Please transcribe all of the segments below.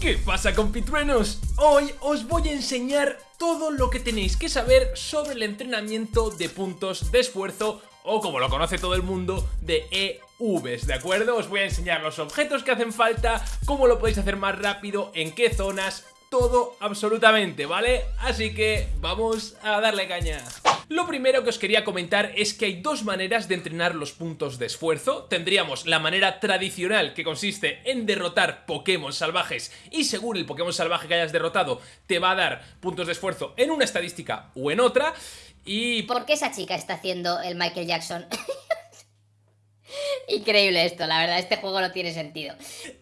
¿Qué pasa compitruenos? Hoy os voy a enseñar todo lo que tenéis que saber sobre el entrenamiento de puntos de esfuerzo o como lo conoce todo el mundo, de EVs, ¿de acuerdo? Os voy a enseñar los objetos que hacen falta, cómo lo podéis hacer más rápido, en qué zonas, todo absolutamente, ¿vale? Así que vamos a darle caña. Lo primero que os quería comentar es que hay dos maneras de entrenar los puntos de esfuerzo. Tendríamos la manera tradicional que consiste en derrotar Pokémon salvajes y según el Pokémon salvaje que hayas derrotado te va a dar puntos de esfuerzo en una estadística o en otra. Y... ¿Por qué esa chica está haciendo el Michael Jackson? Increíble esto, la verdad, este juego no tiene sentido.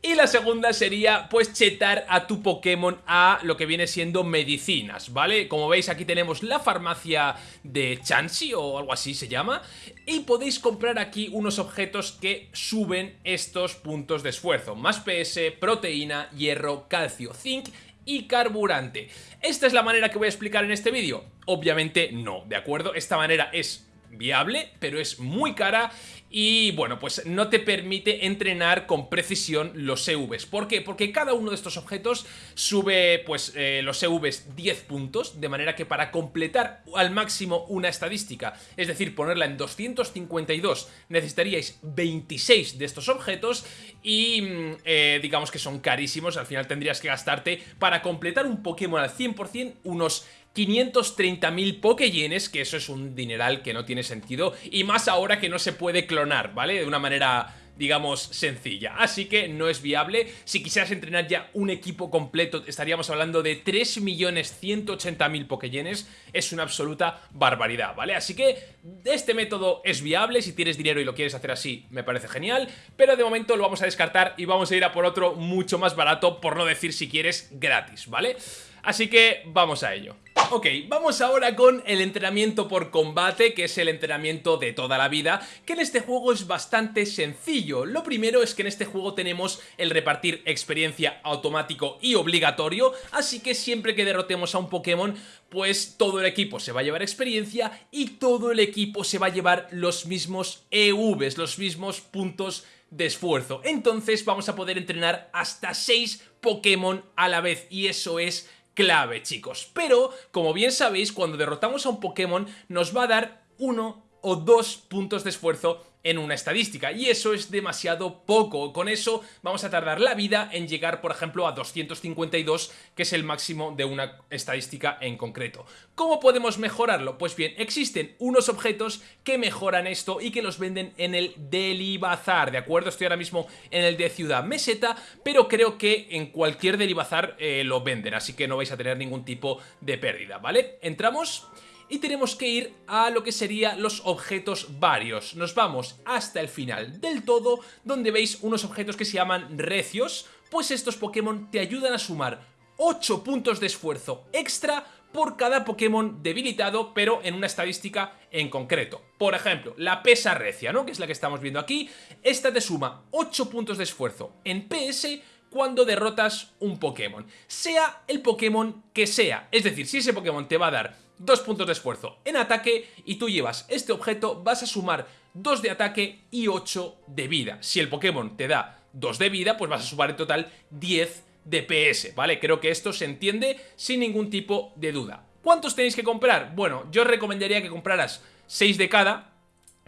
Y la segunda sería, pues, chetar a tu Pokémon a lo que viene siendo medicinas, ¿vale? Como veis, aquí tenemos la farmacia de Chansey o algo así se llama. Y podéis comprar aquí unos objetos que suben estos puntos de esfuerzo. Más PS, proteína, hierro, calcio, zinc y carburante. ¿Esta es la manera que voy a explicar en este vídeo? Obviamente no, ¿de acuerdo? Esta manera es viable, pero es muy cara y bueno, pues no te permite entrenar con precisión los EVs. ¿Por qué? Porque cada uno de estos objetos sube pues eh, los EVs 10 puntos, de manera que para completar al máximo una estadística, es decir, ponerla en 252, necesitaríais 26 de estos objetos y mm, eh, digamos que son carísimos, al final tendrías que gastarte para completar un Pokémon al 100% unos 530.000 Pokéyenes, que eso es un dineral que no tiene sentido, y más ahora que no se puede clonar, ¿vale? De una manera digamos, sencilla. Así que no es viable. Si quisieras entrenar ya un equipo completo, estaríamos hablando de 3.180.000 Pokéyenes. Es una absoluta barbaridad, ¿vale? Así que este método es viable. Si tienes dinero y lo quieres hacer así, me parece genial. Pero de momento lo vamos a descartar y vamos a ir a por otro mucho más barato, por no decir si quieres gratis, ¿vale? Así que vamos a ello. Ok, vamos ahora con el entrenamiento por combate, que es el entrenamiento de toda la vida, que en este juego es bastante sencillo. Lo primero es que en este juego tenemos el repartir experiencia automático y obligatorio, así que siempre que derrotemos a un Pokémon, pues todo el equipo se va a llevar experiencia y todo el equipo se va a llevar los mismos EVs, los mismos puntos de esfuerzo. Entonces vamos a poder entrenar hasta 6 Pokémon a la vez y eso es clave, chicos. Pero, como bien sabéis, cuando derrotamos a un Pokémon nos va a dar uno o dos puntos de esfuerzo en una estadística y eso es demasiado poco, con eso vamos a tardar la vida en llegar por ejemplo a 252 que es el máximo de una estadística en concreto. ¿Cómo podemos mejorarlo? Pues bien, existen unos objetos que mejoran esto y que los venden en el Delibazar, ¿de acuerdo? Estoy ahora mismo en el de Ciudad Meseta, pero creo que en cualquier Delibazar eh, lo venden, así que no vais a tener ningún tipo de pérdida, ¿vale? Entramos y tenemos que ir a lo que serían los objetos varios. Nos vamos hasta el final del todo, donde veis unos objetos que se llaman recios, pues estos Pokémon te ayudan a sumar 8 puntos de esfuerzo extra por cada Pokémon debilitado, pero en una estadística en concreto. Por ejemplo, la pesa recia, ¿no? Que es la que estamos viendo aquí. Esta te suma 8 puntos de esfuerzo en PS cuando derrotas un Pokémon. Sea el Pokémon que sea. Es decir, si ese Pokémon te va a dar dos puntos de esfuerzo en ataque y tú llevas este objeto, vas a sumar 2 de ataque y 8 de vida. Si el Pokémon te da 2 de vida, pues vas a sumar en total 10 de PS, ¿vale? Creo que esto se entiende sin ningún tipo de duda. ¿Cuántos tenéis que comprar? Bueno, yo recomendaría que compraras 6 de cada,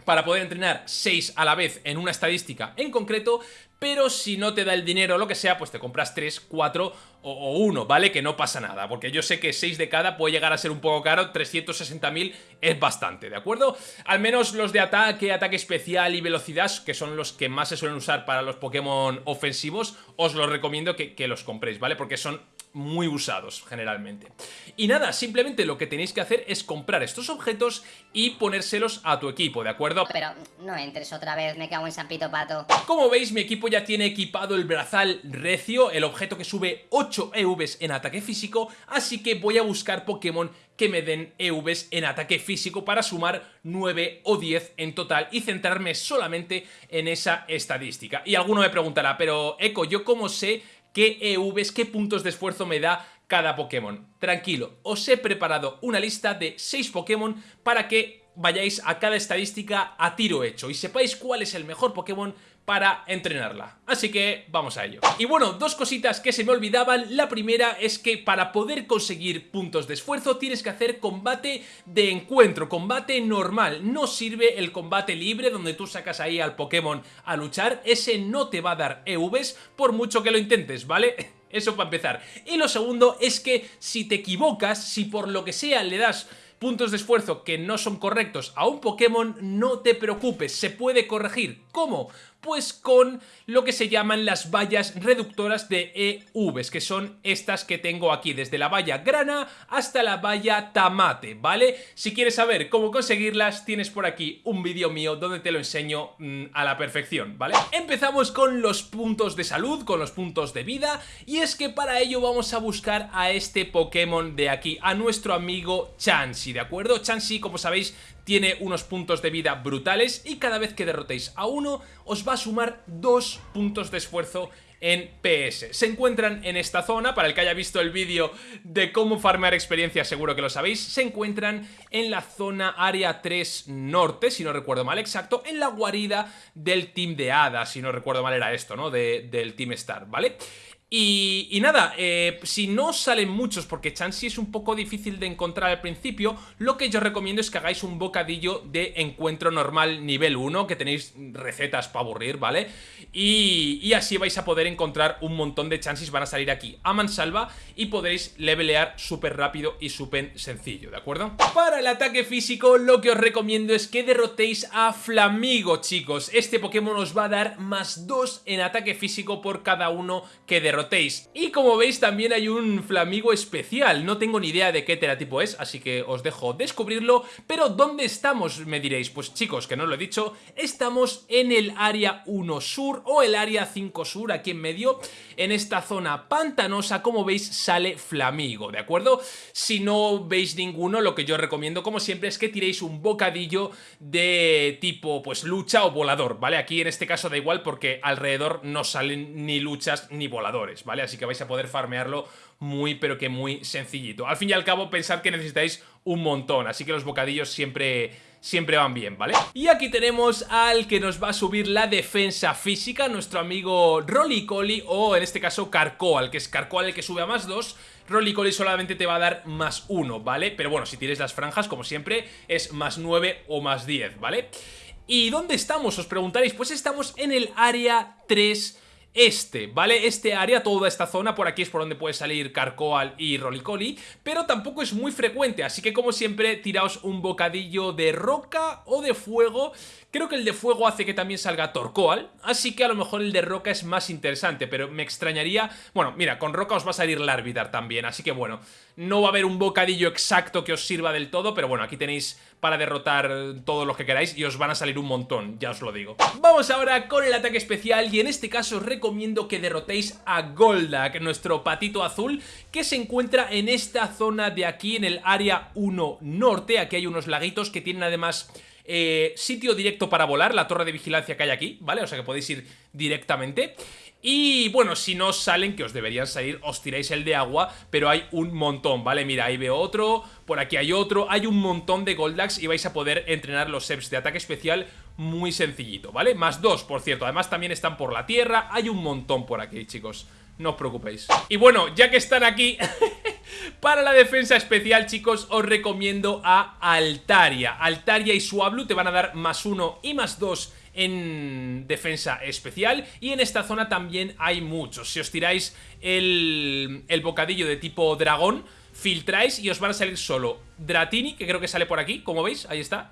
para poder entrenar 6 a la vez en una estadística en concreto, pero si no te da el dinero o lo que sea, pues te compras 3, 4 o 1, ¿vale? Que no pasa nada, porque yo sé que 6 de cada puede llegar a ser un poco caro, 360.000 es bastante, ¿de acuerdo? Al menos los de ataque, ataque especial y velocidad, que son los que más se suelen usar para los Pokémon ofensivos, os los recomiendo que, que los compréis, ¿vale? Porque son muy usados generalmente. Y nada, simplemente lo que tenéis que hacer es comprar estos objetos y ponérselos a tu equipo, ¿de acuerdo? Pero no entres otra vez, me cago en San Pito Pato. Como veis, mi equipo ya tiene equipado el brazal recio, el objeto que sube 8 EVs en ataque físico, así que voy a buscar Pokémon que me den EVs en ataque físico para sumar 9 o 10 en total y centrarme solamente en esa estadística. Y alguno me preguntará, pero Eco, ¿yo cómo sé qué EVs, qué puntos de esfuerzo me da cada Pokémon. Tranquilo, os he preparado una lista de 6 Pokémon para que vayáis a cada estadística a tiro hecho y sepáis cuál es el mejor Pokémon para entrenarla. Así que vamos a ello. Y bueno, dos cositas que se me olvidaban. La primera es que para poder conseguir puntos de esfuerzo tienes que hacer combate de encuentro, combate normal. No sirve el combate libre donde tú sacas ahí al Pokémon a luchar. Ese no te va a dar EVs por mucho que lo intentes, ¿vale? Eso para empezar. Y lo segundo es que si te equivocas, si por lo que sea le das puntos de esfuerzo que no son correctos a un Pokémon, no te preocupes, se puede corregir. ¿Cómo? Pues con lo que se llaman las vallas reductoras de EVs, que son estas que tengo aquí, desde la valla grana hasta la valla tamate, ¿vale? Si quieres saber cómo conseguirlas, tienes por aquí un vídeo mío donde te lo enseño mmm, a la perfección, ¿vale? Empezamos con los puntos de salud, con los puntos de vida, y es que para ello vamos a buscar a este Pokémon de aquí, a nuestro amigo Chansey, ¿de acuerdo? Chansey, como sabéis, tiene unos puntos de vida brutales y cada vez que derrotéis a uno os va a sumar dos puntos de esfuerzo en PS. Se encuentran en esta zona, para el que haya visto el vídeo de cómo farmear experiencia seguro que lo sabéis, se encuentran en la zona área 3 norte, si no recuerdo mal exacto, en la guarida del team de Hada, si no recuerdo mal era esto, ¿no? De, del Team Star, ¿vale? Y, nada, eh, si no salen muchos, porque Chansey es un poco difícil de encontrar al principio, lo que yo recomiendo es que hagáis un bocadillo de encuentro normal nivel 1, que tenéis recetas para aburrir, ¿vale? Y, y, así vais a poder encontrar un montón de Chanseys, van a salir aquí a mansalva y podréis levelear súper rápido y súper sencillo, ¿de acuerdo? Para el ataque físico, lo que os recomiendo es que derrotéis a Flamigo, chicos. Este Pokémon os va a dar más 2 en ataque físico por cada uno que derrotéis y como veis también hay un Flamigo especial, no tengo ni idea de qué teratipo es, así que os dejo descubrirlo, pero ¿dónde estamos? Me diréis, pues chicos, que no lo he dicho, estamos en el área 1 sur o el área 5 sur, aquí en medio, en esta zona pantanosa, como veis sale Flamigo, ¿de acuerdo? Si no veis ninguno, lo que yo recomiendo como siempre es que tiréis un bocadillo de tipo pues lucha o volador, ¿vale? Aquí en este caso da igual porque alrededor no salen ni luchas ni voladores. ¿Vale? Así que vais a poder farmearlo muy pero que muy sencillito. Al fin y al cabo pensad que necesitáis un montón, así que los bocadillos siempre siempre van bien, ¿vale? Y aquí tenemos al que nos va a subir la defensa física, nuestro amigo Rolicoli o en este caso Carcoal, que es Carcoal el que sube a más 2, Rolicoli solamente te va a dar más 1, ¿vale? Pero bueno, si tienes las franjas, como siempre, es más 9 o más 10, ¿vale? ¿Y dónde estamos? Os preguntaréis, pues estamos en el área 3 este, ¿vale? Este área, toda esta zona, por aquí es por donde puede salir Carcoal y Rolicoli, pero tampoco es muy frecuente, así que como siempre, tiraos un bocadillo de roca o de fuego. Creo que el de fuego hace que también salga Torcoal, así que a lo mejor el de roca es más interesante, pero me extrañaría... Bueno, mira, con roca os va a salir Larvitar también, así que bueno, no va a haber un bocadillo exacto que os sirva del todo, pero bueno, aquí tenéis para derrotar todos los que queráis y os van a salir un montón, ya os lo digo. Vamos ahora con el ataque especial y en este caso recomiendo que derrotéis a Goldak, nuestro patito azul, que se encuentra en esta zona de aquí, en el área 1 norte. Aquí hay unos laguitos que tienen además... Eh, sitio directo para volar, la torre de vigilancia que hay aquí, ¿vale? O sea que podéis ir directamente. Y bueno, si no salen, que os deberían salir, os tiráis el de agua, pero hay un montón, ¿vale? Mira, ahí veo otro, por aquí hay otro, hay un montón de Goldax y vais a poder entrenar los seps de ataque especial muy sencillito, ¿vale? Más dos, por cierto, además también están por la tierra, hay un montón por aquí, chicos. No os preocupéis. Y bueno, ya que están aquí, para la defensa especial, chicos, os recomiendo a Altaria. Altaria y Suablu te van a dar más uno y más dos en defensa especial y en esta zona también hay muchos. Si os tiráis el, el bocadillo de tipo dragón, filtráis y os van a salir solo Dratini, que creo que sale por aquí, como veis, ahí está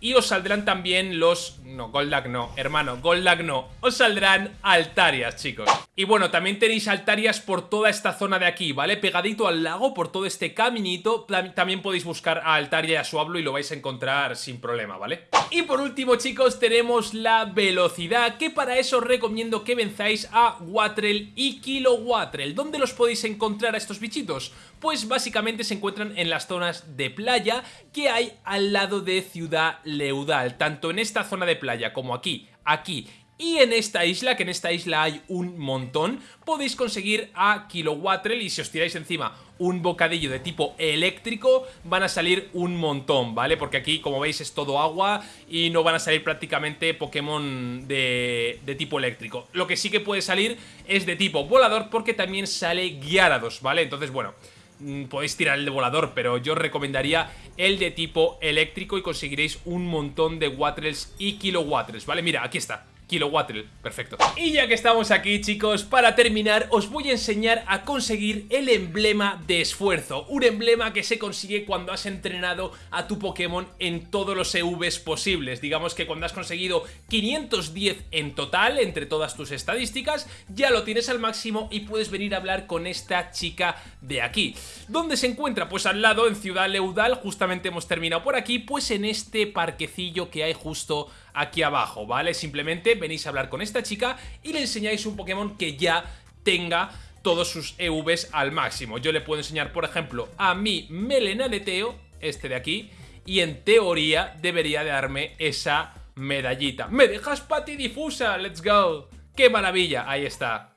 y os saldrán también los... No, Goldak no, hermano, Goldak no Os saldrán Altarias, chicos Y bueno, también tenéis Altarias por toda esta zona de aquí, ¿vale? Pegadito al lago, por todo este caminito También podéis buscar a Altaria y a Suablo y lo vais a encontrar sin problema, ¿vale? Y por último, chicos, tenemos la velocidad Que para eso os recomiendo que venzáis a Watrel y Kilowatrel ¿Dónde los podéis encontrar a estos bichitos? Pues básicamente se encuentran en las zonas de playa que hay al lado de Ciudad Leudal, tanto en esta zona de playa como aquí, aquí Y en esta isla, que en esta isla hay un montón, podéis conseguir a Kilowattrel y si os tiráis encima un bocadillo de tipo eléctrico, van a salir un montón, ¿vale? Porque aquí, como veis, es todo agua y no van a salir prácticamente Pokémon de, de tipo eléctrico. Lo que sí que puede salir es de tipo volador porque también sale Gyarados, ¿vale? Entonces, bueno... Mm, podéis tirar el de volador, pero yo os recomendaría el de tipo eléctrico y conseguiréis un montón de Wattles y Kilowattrels, ¿vale? Mira, aquí está, Kilowattrel, perfecto. Y ya que estamos aquí chicos, para terminar os voy a enseñar a conseguir el emblema de esfuerzo. Un emblema que se consigue cuando has entrenado a tu Pokémon en todos los EVs posibles. Digamos que cuando has conseguido 510 en total, entre todas tus estadísticas Ya lo tienes al máximo y puedes venir a hablar con esta chica de aquí. ¿Dónde se encuentra? Pues al lado, en Ciudad Leudal, justamente hemos terminado por aquí Pues en este parquecillo que hay justo aquí abajo, ¿vale? Simplemente venís a hablar con esta chica y le enseñáis un Pokémon que ya tenga todos sus EVs al máximo. Yo le puedo enseñar, por ejemplo, a mi Melenaleteo, este de aquí, y en teoría debería de darme esa medallita. ¡Me dejas patidifusa! ¡Let's go! ¡Qué maravilla! Ahí está.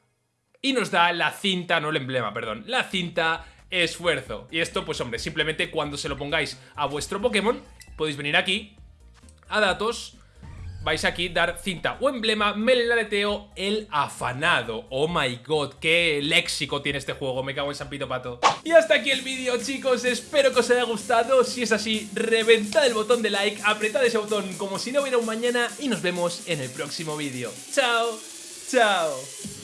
Y nos da la cinta, no el emblema, perdón, la cinta esfuerzo. Y esto, pues hombre, simplemente cuando se lo pongáis a vuestro Pokémon, podéis venir aquí, a datos, vais aquí dar cinta o emblema, melenaleteo, el afanado. Oh my god, qué léxico tiene este juego, me cago en San Pito Pato. Y hasta aquí el vídeo, chicos, espero que os haya gustado. Si es así, reventad el botón de like, apretad ese botón como si no hubiera un mañana y nos vemos en el próximo vídeo. ¡Chao! ¡Chao!